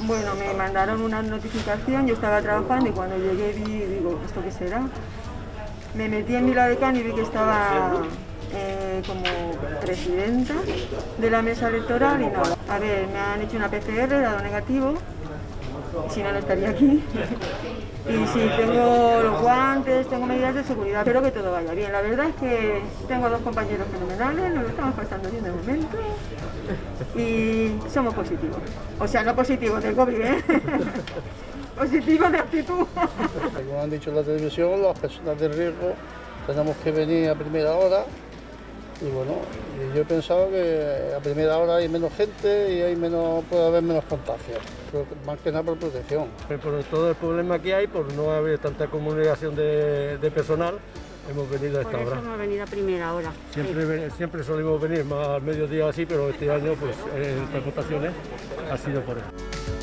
Bueno, me mandaron una notificación, yo estaba trabajando y cuando llegué vi, digo, ¿esto qué será? Me metí en Can y vi que estaba eh, como presidenta de la mesa electoral y nada. A ver, me han hecho una PCR, dado negativo, si no, no estaría aquí. Y si tengo los guantes, tengo medidas de seguridad, espero que todo vaya bien. La verdad es que tengo dos compañeros fenomenales, nos lo estamos pasando bien de momento y somos positivos. O sea, no positivos de COVID, ¿eh? positivos de actitud. Como han dicho en la televisión, las personas de riesgo tenemos que venir a primera hora y bueno, yo he pensado que a primera hora hay menos gente y hay menos, puede haber menos contagios, más que nada por protección. Por todo el problema que hay, por no haber tanta comunicación de, personal, hemos venido a esta por eso hora. hemos venido a primera hora. Siempre, siempre solemos venir más al mediodía así, pero este año, pues en estas votaciones, ha sido por eso.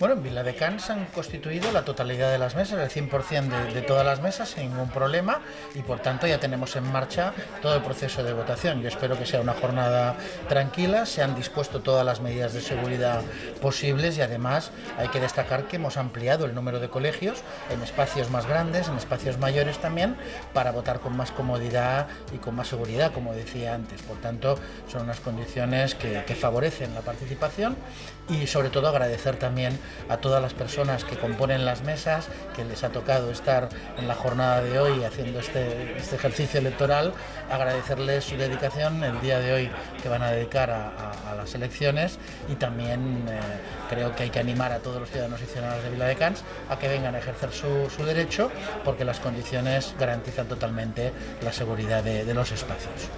Bueno, en Vila de Can se han constituido la totalidad de las mesas, el 100% de, todas las mesas, sin ningún problema, y por tanto ya tenemos en marcha todo el proceso de votación. Yo espero que sea una jornada tranquila, se han dispuesto todas las medidas de seguridad posibles y además hay que destacar que hemos ampliado el número de colegios en espacios más grandes, en espacios mayores también, para votar con más comodidad y con más seguridad, como decía antes. Por tanto, son unas condiciones que favorecen la participación y sobre todo agradecer también a todas las personas que componen las mesas, que les ha tocado estar en la jornada de hoy haciendo este, este ejercicio electoral, agradecerles su dedicación el día de hoy que van a dedicar a, las elecciones y también eh, creo que hay que animar a todos los ciudadanos y ciudadanas de Vila de Cans a que vengan a ejercer su, derecho porque las condiciones garantizan totalmente la seguridad de los espacios.